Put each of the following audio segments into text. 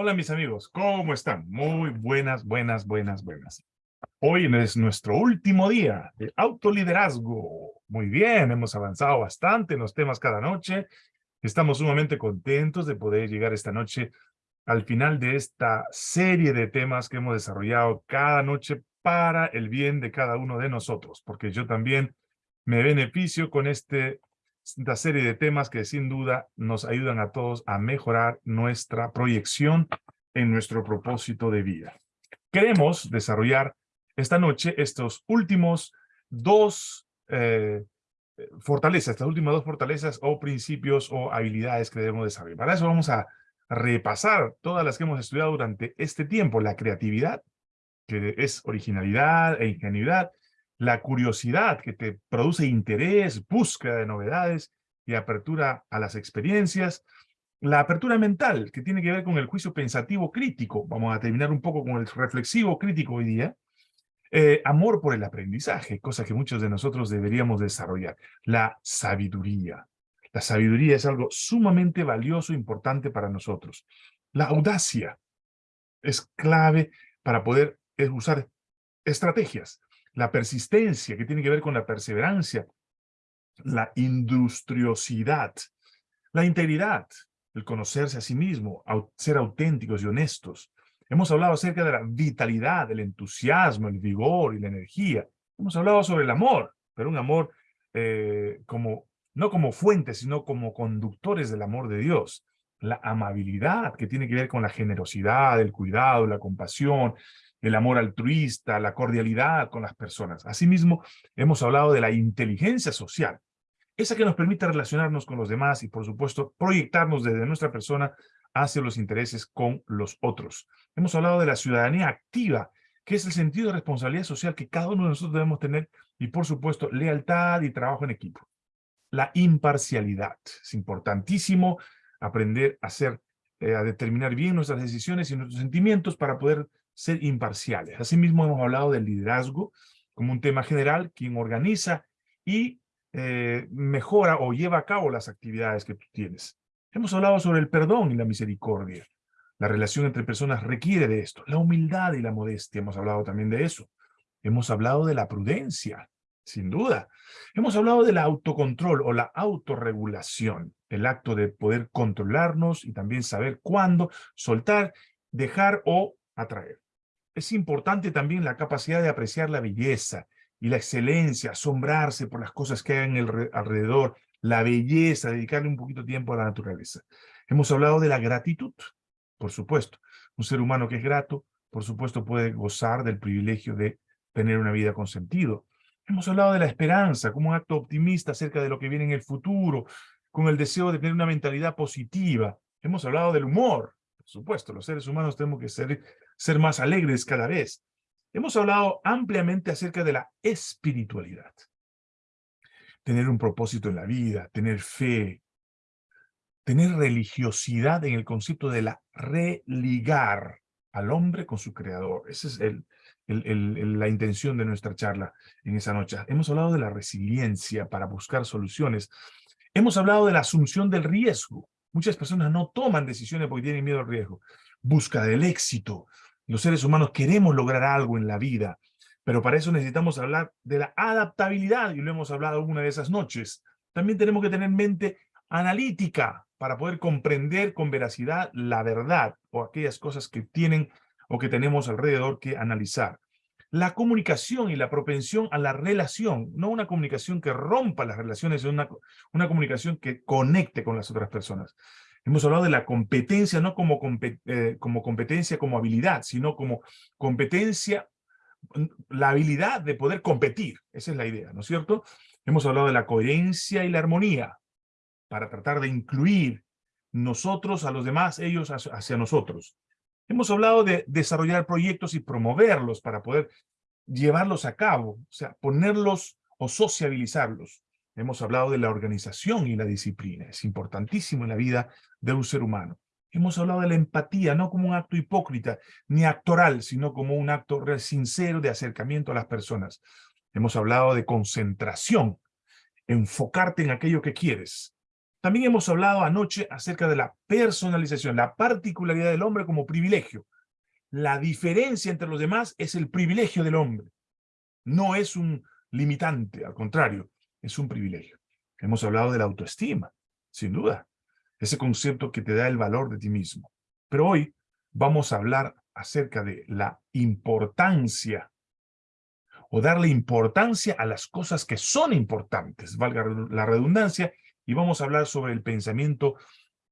Hola mis amigos, ¿cómo están? Muy buenas, buenas, buenas, buenas. Hoy es nuestro último día de autoliderazgo. Muy bien, hemos avanzado bastante en los temas cada noche. Estamos sumamente contentos de poder llegar esta noche al final de esta serie de temas que hemos desarrollado cada noche para el bien de cada uno de nosotros, porque yo también me beneficio con este esta serie de temas que sin duda nos ayudan a todos a mejorar nuestra proyección en nuestro propósito de vida. Queremos desarrollar esta noche estos últimos dos eh, fortalezas, estas últimas dos fortalezas o principios o habilidades que debemos desarrollar. Para eso vamos a repasar todas las que hemos estudiado durante este tiempo. La creatividad, que es originalidad e ingenuidad, la curiosidad que te produce interés, búsqueda de novedades y apertura a las experiencias, la apertura mental, que tiene que ver con el juicio pensativo crítico, vamos a terminar un poco con el reflexivo crítico hoy día, eh, amor por el aprendizaje, cosa que muchos de nosotros deberíamos desarrollar, la sabiduría. La sabiduría es algo sumamente valioso e importante para nosotros. La audacia es clave para poder usar estrategias la persistencia, que tiene que ver con la perseverancia, la industriosidad, la integridad, el conocerse a sí mismo, ser auténticos y honestos. Hemos hablado acerca de la vitalidad, el entusiasmo, el vigor y la energía. Hemos hablado sobre el amor, pero un amor eh, como, no como fuente, sino como conductores del amor de Dios. La amabilidad, que tiene que ver con la generosidad, el cuidado, la compasión, el amor altruista, la cordialidad con las personas. Asimismo, hemos hablado de la inteligencia social, esa que nos permite relacionarnos con los demás y, por supuesto, proyectarnos desde nuestra persona hacia los intereses con los otros. Hemos hablado de la ciudadanía activa, que es el sentido de responsabilidad social que cada uno de nosotros debemos tener y, por supuesto, lealtad y trabajo en equipo. La imparcialidad. Es importantísimo aprender a hacer, eh, a determinar bien nuestras decisiones y nuestros sentimientos para poder ser imparciales. Asimismo, hemos hablado del liderazgo como un tema general, quien organiza y eh, mejora o lleva a cabo las actividades que tú tienes. Hemos hablado sobre el perdón y la misericordia. La relación entre personas requiere de esto. La humildad y la modestia, hemos hablado también de eso. Hemos hablado de la prudencia, sin duda. Hemos hablado del autocontrol o la autorregulación, el acto de poder controlarnos y también saber cuándo soltar, dejar o atraer. Es importante también la capacidad de apreciar la belleza y la excelencia, asombrarse por las cosas que hay en el alrededor, la belleza, dedicarle un poquito de tiempo a la naturaleza. Hemos hablado de la gratitud, por supuesto. Un ser humano que es grato, por supuesto, puede gozar del privilegio de tener una vida con sentido. Hemos hablado de la esperanza como un acto optimista acerca de lo que viene en el futuro, con el deseo de tener una mentalidad positiva. Hemos hablado del humor, por supuesto, los seres humanos tenemos que ser ser más alegres cada vez. Hemos hablado ampliamente acerca de la espiritualidad. Tener un propósito en la vida, tener fe, tener religiosidad en el concepto de la religar al hombre con su creador. Esa es el, la intención de nuestra charla en esa noche. Hemos hablado de la resiliencia para buscar soluciones. Hemos hablado de la asunción del riesgo. Muchas personas no toman decisiones porque tienen miedo al riesgo. Busca del éxito, los seres humanos queremos lograr algo en la vida, pero para eso necesitamos hablar de la adaptabilidad, y lo hemos hablado una de esas noches. También tenemos que tener mente analítica para poder comprender con veracidad la verdad o aquellas cosas que tienen o que tenemos alrededor que analizar. La comunicación y la propensión a la relación, no una comunicación que rompa las relaciones, sino una, una comunicación que conecte con las otras personas. Hemos hablado de la competencia no como, eh, como competencia, como habilidad, sino como competencia, mm, la habilidad de poder competir. Esa es la idea, ¿no es cierto? Hemos hablado de la coherencia y la armonía para tratar de incluir nosotros a los demás, ellos hacia nosotros. Hemos hablado de desarrollar proyectos y promoverlos para poder llevarlos a cabo, o sea, ponerlos o sociabilizarlos. Hemos hablado de la organización y la disciplina. Es importantísimo en la vida de un ser humano. Hemos hablado de la empatía, no como un acto hipócrita ni actoral, sino como un acto sincero de acercamiento a las personas. Hemos hablado de concentración, enfocarte en aquello que quieres. También hemos hablado anoche acerca de la personalización, la particularidad del hombre como privilegio. La diferencia entre los demás es el privilegio del hombre. No es un limitante, al contrario, es un privilegio. Hemos hablado de la autoestima, sin duda. Ese concepto que te da el valor de ti mismo. Pero hoy vamos a hablar acerca de la importancia o darle importancia a las cosas que son importantes, valga la redundancia, y vamos a hablar sobre el pensamiento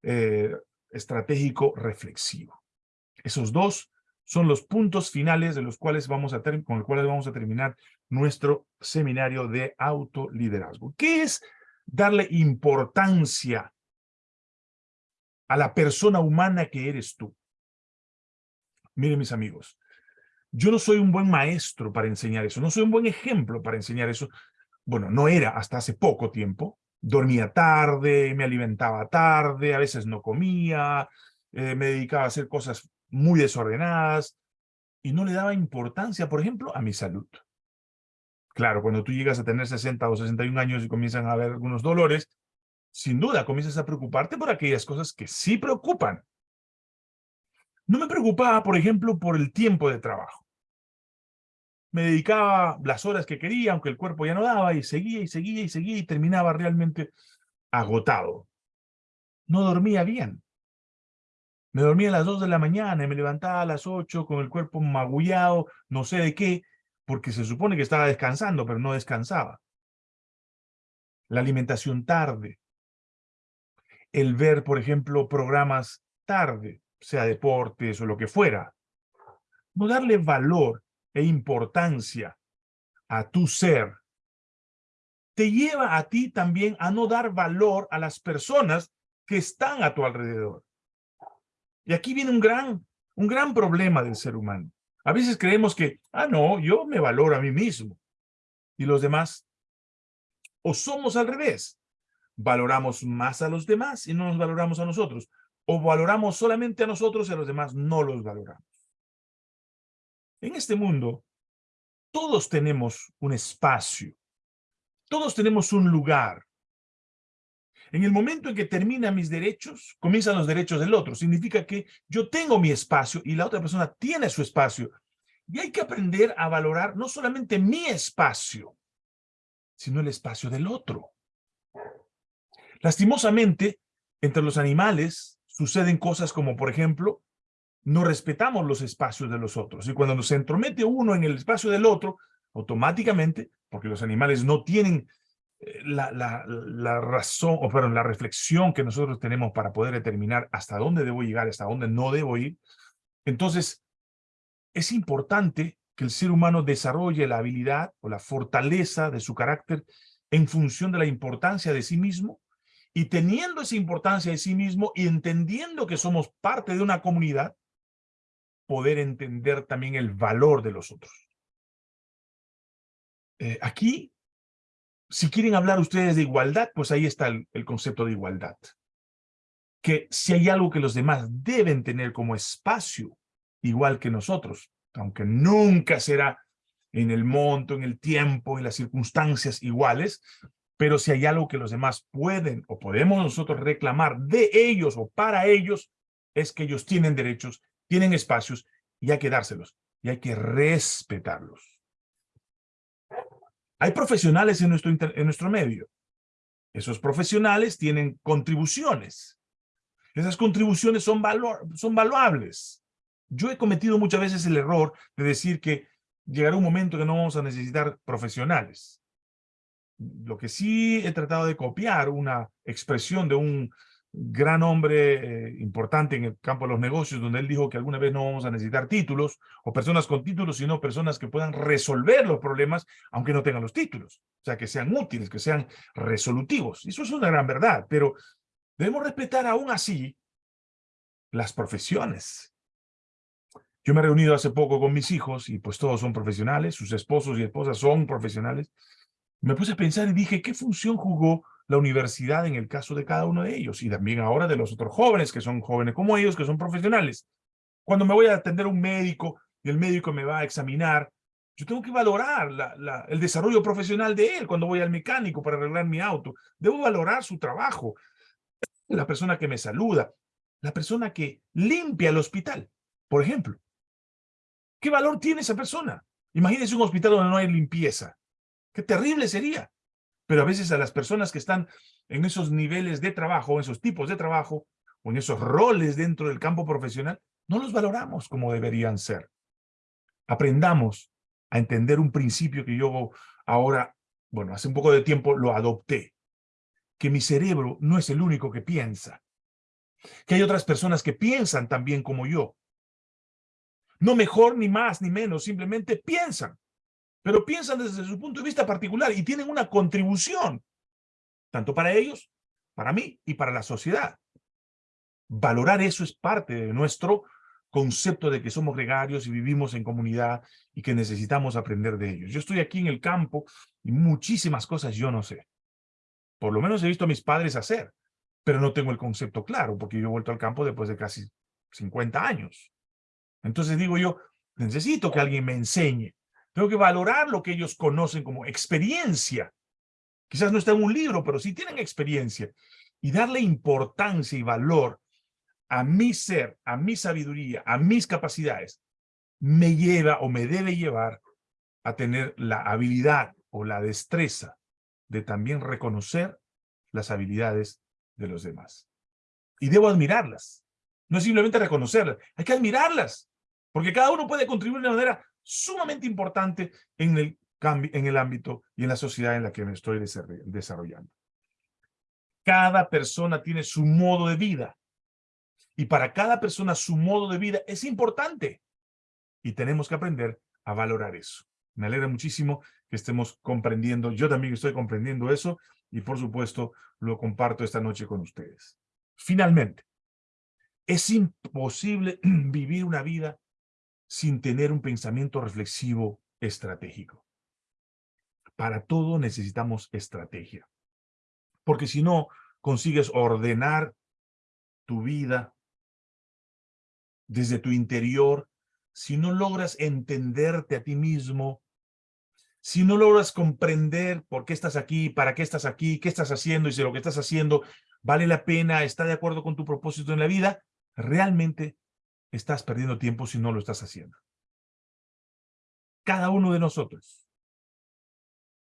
eh, estratégico reflexivo. Esos dos son los puntos finales de los cuales vamos a con los cuales vamos a terminar nuestro seminario de autoliderazgo. ¿Qué es darle importancia a la persona humana que eres tú? Miren mis amigos, yo no soy un buen maestro para enseñar eso, no soy un buen ejemplo para enseñar eso. Bueno, no era hasta hace poco tiempo. Dormía tarde, me alimentaba tarde, a veces no comía, eh, me dedicaba a hacer cosas muy desordenadas y no le daba importancia, por ejemplo, a mi salud. Claro, cuando tú llegas a tener 60 o 61 años y comienzan a haber algunos dolores, sin duda comienzas a preocuparte por aquellas cosas que sí preocupan. No me preocupaba, por ejemplo, por el tiempo de trabajo me dedicaba las horas que quería, aunque el cuerpo ya no daba, y seguía y seguía y seguía y terminaba realmente agotado. No dormía bien. Me dormía a las 2 de la mañana y me levantaba a las 8 con el cuerpo magullado, no sé de qué, porque se supone que estaba descansando, pero no descansaba. La alimentación tarde. El ver, por ejemplo, programas tarde, sea deportes o lo que fuera. No darle valor e importancia a tu ser, te lleva a ti también a no dar valor a las personas que están a tu alrededor. Y aquí viene un gran, un gran problema del ser humano. A veces creemos que, ah, no, yo me valoro a mí mismo. Y los demás, o somos al revés. Valoramos más a los demás y no nos valoramos a nosotros. O valoramos solamente a nosotros y a los demás no los valoramos. En este mundo, todos tenemos un espacio. Todos tenemos un lugar. En el momento en que terminan mis derechos, comienzan los derechos del otro. Significa que yo tengo mi espacio y la otra persona tiene su espacio. Y hay que aprender a valorar no solamente mi espacio, sino el espacio del otro. Lastimosamente, entre los animales suceden cosas como, por ejemplo, no respetamos los espacios de los otros. Y cuando se entromete uno en el espacio del otro, automáticamente, porque los animales no tienen eh, la, la, razón, o perdón, la reflexión que nosotros tenemos para poder determinar hasta dónde debo llegar, hasta dónde no debo ir, entonces es importante que el ser humano desarrolle la habilidad o la fortaleza de su carácter en función de la importancia de sí mismo y teniendo esa importancia de sí mismo y entendiendo que somos parte de una comunidad, poder entender también el valor de los otros. Eh, aquí, si quieren hablar ustedes de igualdad, pues ahí está el, el concepto de igualdad. Que si hay algo que los demás deben tener como espacio, igual que nosotros, aunque nunca será en el monto, en el tiempo, en las circunstancias iguales, pero si hay algo que los demás pueden o podemos nosotros reclamar de ellos o para ellos, es que ellos tienen derechos tienen espacios y hay que dárselos y hay que respetarlos. Hay profesionales en nuestro, en nuestro medio. Esos profesionales tienen contribuciones. Esas contribuciones son, valor, son valuables. Yo he cometido muchas veces el error de decir que llegará un momento que no vamos a necesitar profesionales. Lo que sí he tratado de copiar una expresión de un gran hombre eh, importante en el campo de los negocios, donde él dijo que alguna vez no vamos a necesitar títulos o personas con títulos, sino personas que puedan resolver los problemas, aunque no tengan los títulos. O sea, que sean útiles, que sean resolutivos. Eso es una gran verdad, pero debemos respetar aún así las profesiones. Yo me he reunido hace poco con mis hijos y pues todos son profesionales, sus esposos y esposas son profesionales. Me puse a pensar y dije, ¿qué función jugó la universidad en el caso de cada uno de ellos y también ahora de los otros jóvenes que son jóvenes como ellos, que son profesionales. Cuando me voy a atender a un médico y el médico me va a examinar, yo tengo que valorar el desarrollo profesional de él cuando voy al mecánico para arreglar mi auto. Debo valorar su trabajo. la persona que me saluda, la persona que limpia el hospital, por ejemplo. ¿Qué valor tiene esa persona? Imagínense un hospital donde no hay limpieza. Qué terrible sería. Pero a veces a las personas que están en esos niveles de trabajo, en esos tipos de trabajo, o en esos roles dentro del campo profesional, no los valoramos como deberían ser. Aprendamos a entender un principio que yo ahora, bueno, hace un poco de tiempo lo adopté, que mi cerebro no es el único que piensa, que hay otras personas que piensan también como yo. No mejor, ni más, ni menos, simplemente piensan, pero piensan desde su punto de vista particular y tienen una contribución, tanto para ellos, para mí y para la sociedad. Valorar eso es parte de nuestro concepto de que somos gregarios y vivimos en comunidad y que necesitamos aprender de ellos. Yo estoy aquí en el campo y muchísimas cosas yo no sé. Por lo menos he visto a mis padres hacer, pero no tengo el concepto claro porque yo he vuelto al campo después de casi 50 años. Entonces digo yo, necesito que alguien me enseñe. Tengo que valorar lo que ellos conocen como experiencia. Quizás no está en un libro, pero sí tienen experiencia. Y darle importancia y valor a mi ser, a mi sabiduría, a mis capacidades, me lleva o me debe llevar a tener la habilidad o la destreza de también reconocer las habilidades de los demás. Y debo admirarlas. No es simplemente reconocerlas, hay que admirarlas, porque cada uno puede contribuir de una manera sumamente importante en el, en el ámbito y en la sociedad en la que me estoy desarrollando. Cada persona tiene su modo de vida, y para cada persona su modo de vida es importante. Y tenemos que aprender a valorar eso. Me alegra muchísimo que estemos comprendiendo. Yo también estoy comprendiendo eso y por supuesto lo comparto esta noche con ustedes. Finalmente, es imposible vivir una vida sin tener un pensamiento reflexivo estratégico. Para todo necesitamos estrategia. Porque si no consigues ordenar tu vida, desde tu interior, si no logras entenderte a ti mismo, si no logras comprender por qué estás aquí, para qué estás aquí, qué estás haciendo y si lo que estás haciendo vale la pena, está de acuerdo con tu propósito en la vida, realmente estás perdiendo tiempo si no lo estás haciendo. Cada uno de nosotros,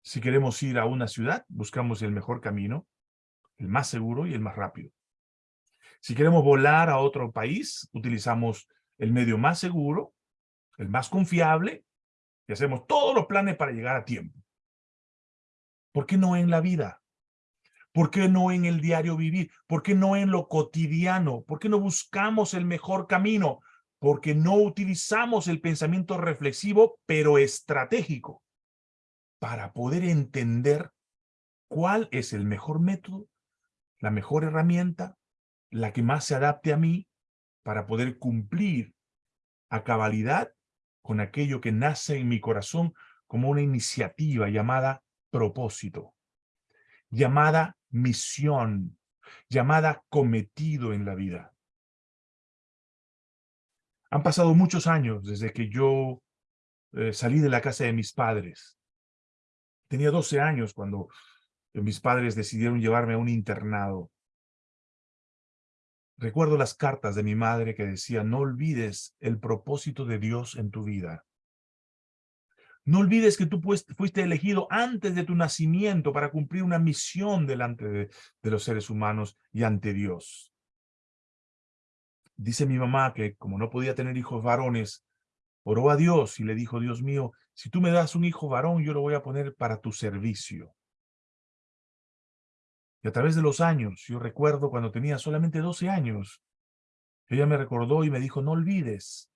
si queremos ir a una ciudad, buscamos el mejor camino, el más seguro y el más rápido. Si queremos volar a otro país, utilizamos el medio más seguro, el más confiable, y hacemos todos los planes para llegar a tiempo. ¿Por qué no en la vida? ¿Por qué no en el diario vivir? ¿Por qué no en lo cotidiano? ¿Por qué no buscamos el mejor camino? Porque no utilizamos el pensamiento reflexivo, pero estratégico, para poder entender cuál es el mejor método, la mejor herramienta, la que más se adapte a mí para poder cumplir a cabalidad con aquello que nace en mi corazón como una iniciativa llamada propósito, llamada misión, llamada cometido en la vida. Han pasado muchos años desde que yo eh, salí de la casa de mis padres. Tenía 12 años cuando mis padres decidieron llevarme a un internado. Recuerdo las cartas de mi madre que decía, no olvides el propósito de Dios en tu vida. No olvides que tú fuiste elegido antes de tu nacimiento para cumplir una misión delante de, de los seres humanos y ante Dios. Dice mi mamá que como no podía tener hijos varones, oró a Dios y le dijo, Dios mío, si tú me das un hijo varón, yo lo voy a poner para tu servicio. Y a través de los años, yo recuerdo cuando tenía solamente 12 años, ella me recordó y me dijo, no olvides,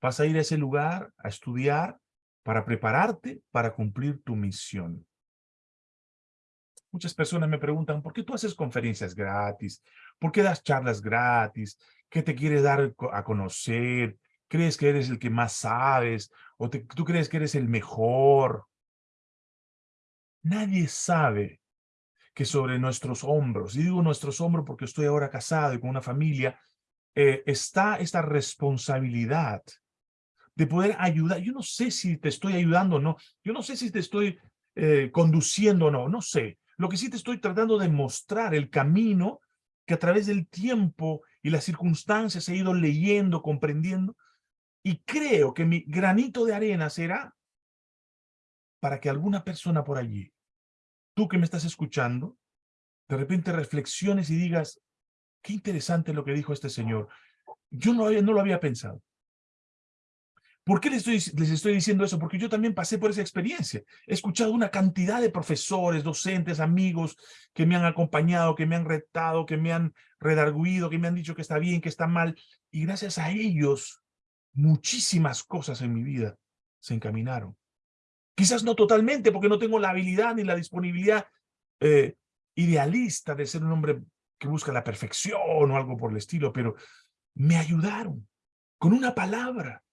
vas a ir a ese lugar a estudiar para prepararte para cumplir tu misión. Muchas personas me preguntan, ¿por qué tú haces conferencias gratis? ¿Por qué das charlas gratis? ¿Qué te quieres dar a conocer? ¿Crees que eres el que más sabes? ¿O tú crees que eres el mejor? Nadie sabe que sobre nuestros hombros, y digo nuestros hombros porque estoy ahora casado y con una familia, eh, está esta responsabilidad de poder ayudar. Yo no sé si te estoy ayudando o no, yo no sé si te estoy eh, conduciendo o no, no sé. Lo que sí te estoy tratando de mostrar el camino que a través del tiempo y las circunstancias he ido leyendo, comprendiendo, y creo que mi granito de arena será para que alguna persona por allí, tú que me estás escuchando, de repente reflexiones y digas, qué interesante lo que dijo este señor. Yo no, no lo había pensado. ¿Por qué les estoy, les estoy diciendo eso? Porque yo también pasé por esa experiencia. He escuchado una cantidad de profesores, docentes, amigos que me han acompañado, que me han retado, que me han redarguido, que me han dicho que está bien, que está mal. Y gracias a ellos, muchísimas cosas en mi vida se encaminaron. Quizás no totalmente, porque no tengo la habilidad ni la disponibilidad eh, idealista de ser un hombre que busca la perfección o algo por el estilo, pero me ayudaron con una palabra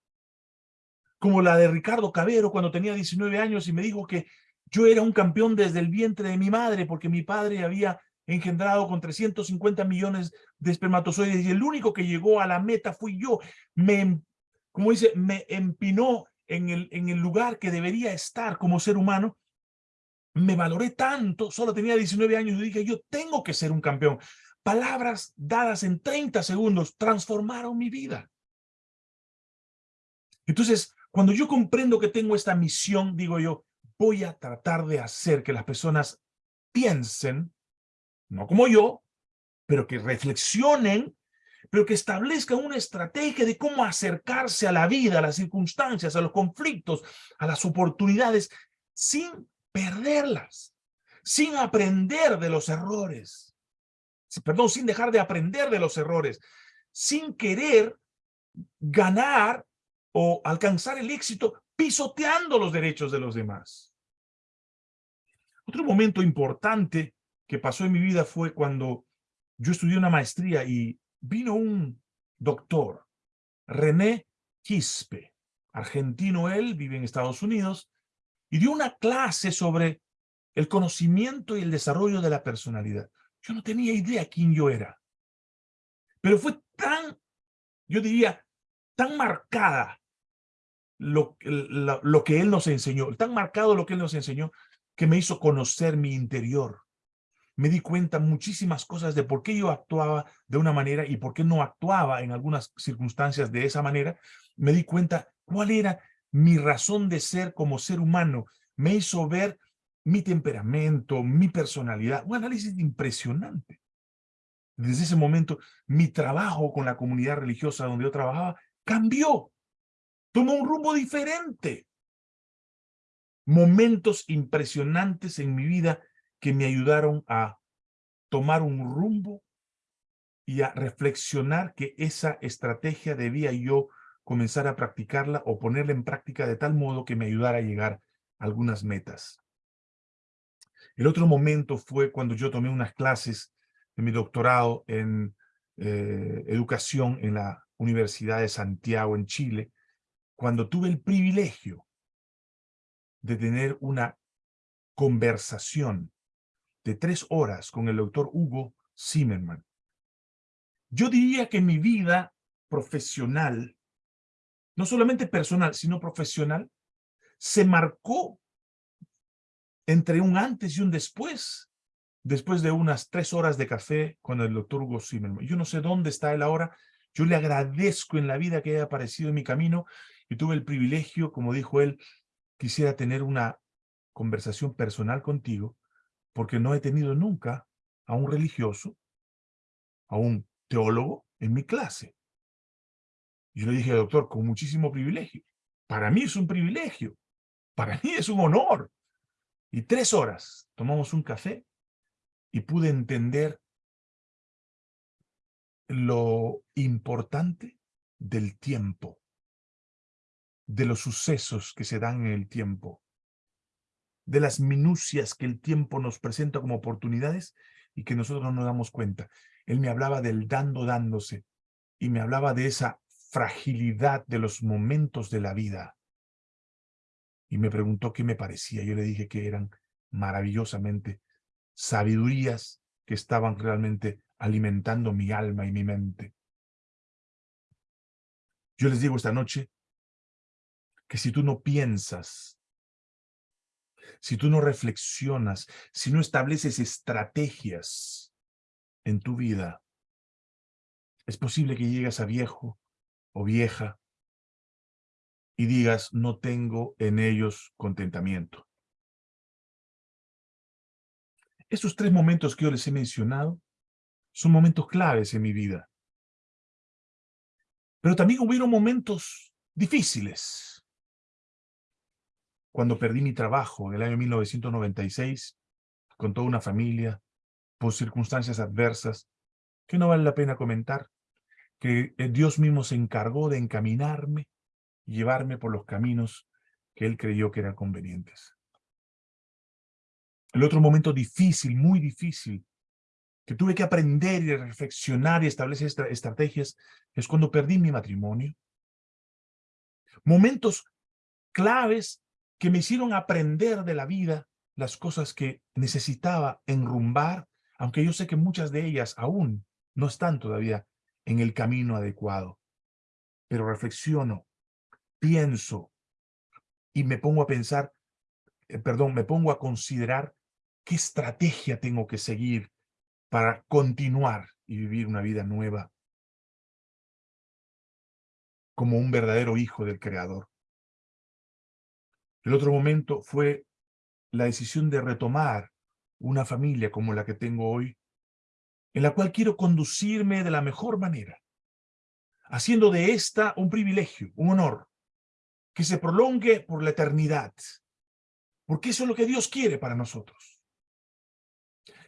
como la de Ricardo Cabero cuando tenía 19 años y me dijo que yo era un campeón desde el vientre de mi madre porque mi padre había engendrado con 350 millones de espermatozoides y el único que llegó a la meta fui yo. Me, em, como dice, me empinó en el, en el lugar que debería estar como ser humano. Me valoré tanto, solo tenía 19 años y dije, yo tengo que ser un campeón. Palabras dadas en 30 segundos transformaron mi vida. Entonces, cuando yo comprendo que tengo esta misión, digo yo, voy a tratar de hacer que las personas piensen, no como yo, pero que reflexionen, pero que establezcan una estrategia de cómo acercarse a la vida, a las circunstancias, a los conflictos, a las oportunidades, sin perderlas, sin aprender de los errores, perdón, sin dejar de aprender de los errores, sin querer ganar o alcanzar el éxito pisoteando los derechos de los demás. Otro momento importante que pasó en mi vida fue cuando yo estudié una maestría y vino un doctor, René Quispe, argentino él, vive en Estados Unidos, y dio una clase sobre el conocimiento y el desarrollo de la personalidad. Yo no tenía idea quién yo era. Pero fue tan, yo diría, tan marcada lo, lo, que él nos enseñó, tan marcado lo que él nos enseñó, que me hizo conocer mi interior. Me di cuenta muchísimas cosas de por qué yo actuaba de una manera y por qué no actuaba en algunas circunstancias de esa manera. Me di cuenta cuál era mi razón de ser como ser humano. Me hizo ver mi temperamento, mi personalidad, un análisis impresionante. Desde ese momento, mi trabajo con la comunidad religiosa donde yo trabajaba cambió tomó un rumbo diferente. Momentos impresionantes en mi vida que me ayudaron a tomar un rumbo y a reflexionar que esa estrategia debía yo comenzar a practicarla o ponerla en práctica de tal modo que me ayudara a llegar a algunas metas. El otro momento fue cuando yo tomé unas clases de mi doctorado en eh, educación en la Universidad de Santiago en Chile, cuando tuve el privilegio de tener una conversación de tres horas con el doctor Hugo Zimmerman. Yo diría que mi vida profesional, no solamente personal, sino profesional, se marcó entre un antes y un después, después de unas tres horas de café con el doctor Hugo Zimmerman. Yo no sé dónde está él ahora, yo le agradezco en la vida que haya aparecido en mi camino y tuve el privilegio, como dijo él, quisiera tener una conversación personal contigo, porque no he tenido nunca a un religioso, a un teólogo en mi clase. Yo le dije, doctor, con muchísimo privilegio. Para mí es un privilegio. Para mí es un honor. Y tres horas tomamos un café y pude entender lo importante del tiempo de los sucesos que se dan en el tiempo, de las minucias que el tiempo nos presenta como oportunidades y que nosotros no nos damos cuenta. Él me hablaba del dando dándose y me hablaba de esa fragilidad de los momentos de la vida. Y me preguntó qué me parecía. Yo le dije que eran maravillosamente sabidurías que estaban realmente alimentando mi alma y mi mente. Yo les digo esta noche, que si tú no piensas, si tú no reflexionas, si no estableces estrategias en tu vida, Es posible que llegues a viejo o vieja y digas, no tengo en ellos contentamiento. Esos tres momentos que yo les he mencionado son momentos claves en mi vida. Pero también hubieron momentos difíciles. Cuando perdí mi trabajo en el año 1996, con toda una familia, por circunstancias adversas, que no vale la pena comentar, que eh, Dios mismo se encargó de encaminarme y llevarme por los caminos que Él creyó que eran convenientes. El otro momento difícil, muy difícil, que tuve que aprender y reflexionar y establecer estrategias, es cuando perdí mi matrimonio. Momentos claves que me hicieron aprender de la vida las cosas que necesitaba enrumbar, aunque yo sé que muchas de ellas aún no están todavía en el camino adecuado. Pero reflexiono, pienso y me pongo a pensar, eh, perdón, me pongo a considerar qué estrategia tengo que seguir para continuar y vivir una vida nueva como un verdadero hijo del Creador. El otro momento fue la decisión de retomar una familia como la que tengo hoy, en la cual quiero conducirme de la mejor manera, haciendo de esta un privilegio, un honor, que se prolongue por la eternidad, porque eso es lo que Dios quiere para nosotros.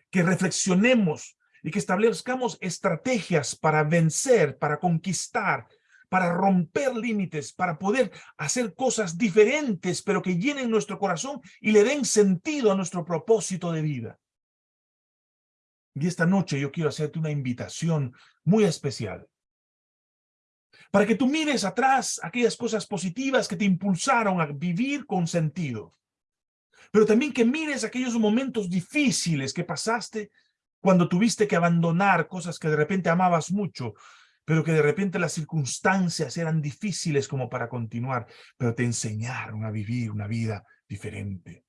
Que reflexionemos y que establezcamos estrategias para vencer, para conquistar, para romper límites, para poder hacer cosas diferentes, pero que llenen nuestro corazón y le den sentido a nuestro propósito de vida. Y esta noche yo quiero hacerte una invitación muy especial. Para que tú mires atrás aquellas cosas positivas que te impulsaron a vivir con sentido. Pero también que mires aquellos momentos difíciles que pasaste cuando tuviste que abandonar cosas que de repente amabas mucho, pero que de repente las circunstancias eran difíciles como para continuar, pero te enseñaron a vivir una vida diferente,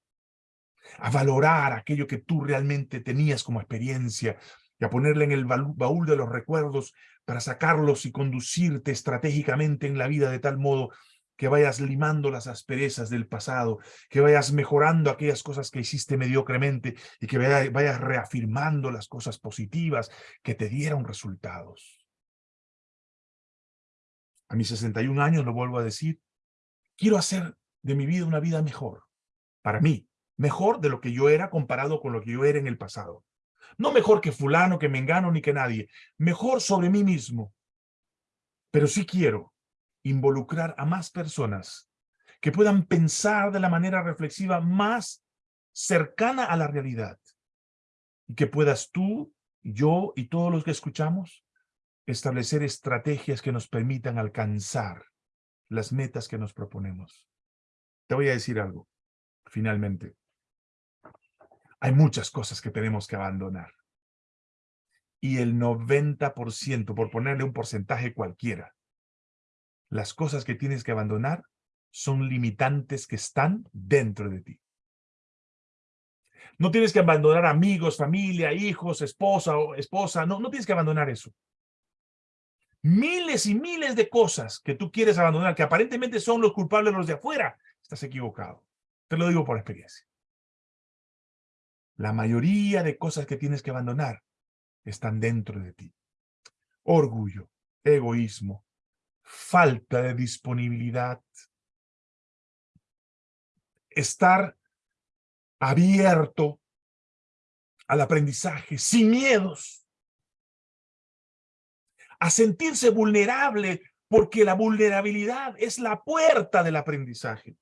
a valorar aquello que tú realmente tenías como experiencia y a ponerle en el baúl de los recuerdos para sacarlos y conducirte estratégicamente en la vida de tal modo que vayas limando las asperezas del pasado, que vayas mejorando aquellas cosas que hiciste mediocremente y que vayas reafirmando las cosas positivas que te dieron resultados a mis 61 años, lo vuelvo a decir, quiero hacer de mi vida una vida mejor, para mí, mejor de lo que yo era comparado con lo que yo era en el pasado. No mejor que fulano, que me engano, ni que nadie, mejor sobre mí mismo. Pero sí quiero involucrar a más personas que puedan pensar de la manera reflexiva más cercana a la realidad. Y que puedas tú, yo y todos los que escuchamos establecer estrategias que nos permitan alcanzar las metas que nos proponemos. Te voy a decir algo, finalmente. Hay muchas cosas que tenemos que abandonar. Y el 90%, por ponerle un porcentaje cualquiera, las cosas que tienes que abandonar son limitantes que están dentro de ti. No tienes que abandonar amigos, familia, hijos, esposa o esposa. No, no tienes que abandonar eso miles y miles de cosas que tú quieres abandonar, que aparentemente son los culpables los de afuera, estás equivocado. Te lo digo por experiencia. La mayoría de cosas que tienes que abandonar están dentro de ti. Orgullo, egoísmo, falta de disponibilidad, estar abierto al aprendizaje, sin miedos, a sentirse vulnerable, porque la vulnerabilidad es la puerta del aprendizaje.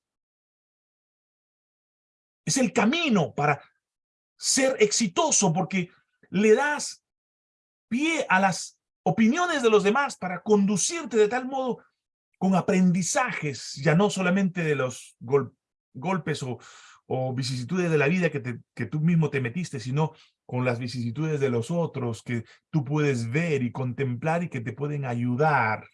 Es el camino para ser exitoso, porque le das pie a las opiniones de los demás para conducirte de tal modo con aprendizajes, ya no solamente de los golpes o, o vicisitudes de la vida que, que tú mismo te metiste, sino con las vicisitudes de los otros que tú puedes ver y contemplar y que te pueden ayudar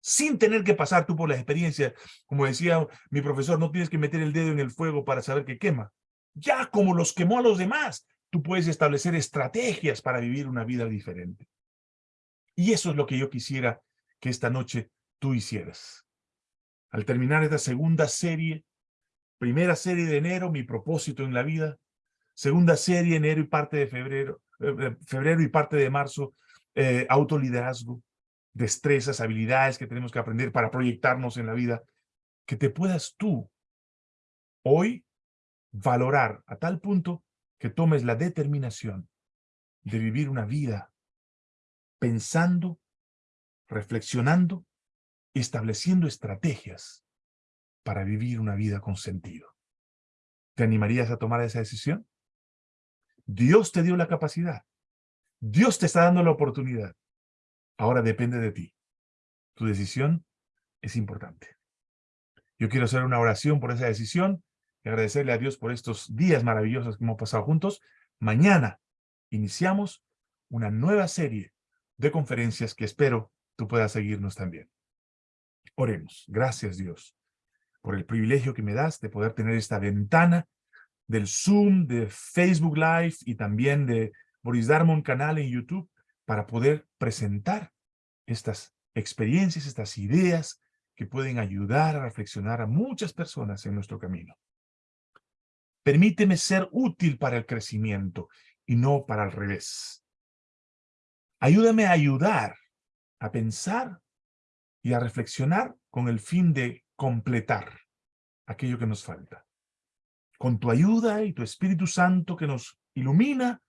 sin tener que pasar tú por la experiencia. Como decía mi profesor, no tienes que meter el dedo en el fuego para saber que quema. Ya como los quemó a los demás, tú puedes establecer estrategias para vivir una vida diferente. Y eso es lo que yo quisiera que esta noche tú hicieras. Al terminar esta segunda serie, primera serie de enero, mi propósito en la vida, segunda serie, enero y parte de febrero, eh, febrero y parte de marzo, eh, autoliderazgo, destrezas, habilidades que tenemos que aprender para proyectarnos en la vida, que te puedas tú hoy valorar a tal punto que tomes la determinación de vivir una vida pensando, reflexionando, estableciendo estrategias para vivir una vida con sentido. ¿Te animarías a tomar esa decisión? Dios te dio la capacidad. Dios te está dando la oportunidad. Ahora depende de ti. Tu decisión es importante. Yo quiero hacer una oración por esa decisión y agradecerle a Dios por estos días maravillosos que hemos pasado juntos. Mañana iniciamos una nueva serie de conferencias que espero tú puedas seguirnos también. Oremos. Gracias, Dios, por el privilegio que me das de poder tener esta ventana del Zoom, de Facebook Live y también de Boris Darmon canal en YouTube para poder presentar estas experiencias, estas ideas que pueden ayudar a reflexionar a muchas personas en nuestro camino. Permíteme ser útil para el crecimiento y no para el revés. Ayúdame a ayudar, a pensar y a reflexionar con el fin de completar aquello que nos falta. Con tu ayuda y tu Espíritu Santo que nos ilumina,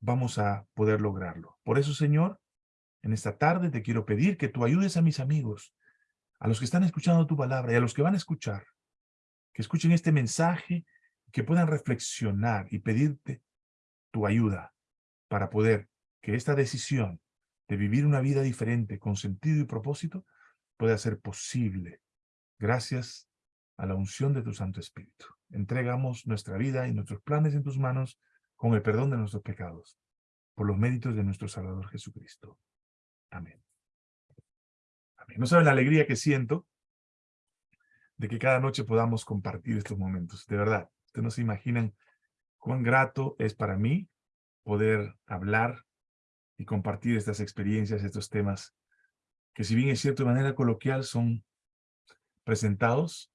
vamos a poder lograrlo. Por eso, Señor, en esta tarde te quiero pedir que tú ayudes a mis amigos, a los que están escuchando tu palabra y a los que van a escuchar, que escuchen este mensaje, que puedan reflexionar y pedirte tu ayuda para poder que esta decisión de vivir una vida diferente con sentido y propósito pueda ser posible gracias a la unción de tu Santo Espíritu. Entregamos nuestra vida y nuestros planes en tus manos con el perdón de nuestros pecados, por los méritos de nuestro Salvador Jesucristo. Amén. Amén. No saben la alegría que siento de que cada noche podamos compartir estos momentos. De verdad, ustedes no se imaginan cuán grato es para mí poder hablar y compartir estas experiencias, estos temas, que si bien es cierto de manera coloquial son presentados,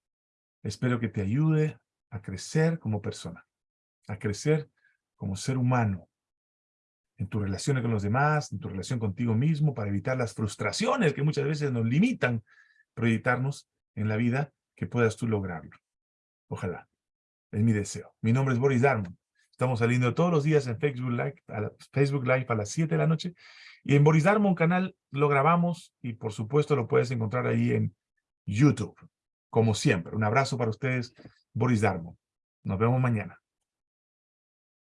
espero que te ayude a crecer como persona, a crecer como ser humano, en tus relaciones con los demás, en tu relación contigo mismo, para evitar las frustraciones que muchas veces nos limitan proyectarnos en la vida, que puedas tú lograrlo. Ojalá. Es mi deseo. Mi nombre es Boris Darmon. Estamos saliendo todos los días en Facebook Live, a Facebook Live a las 7 de la noche. Y en Boris Darmon canal lo grabamos y por supuesto lo puedes encontrar ahí en YouTube. Como siempre, un abrazo para ustedes, Boris Darmon. Nos vemos mañana.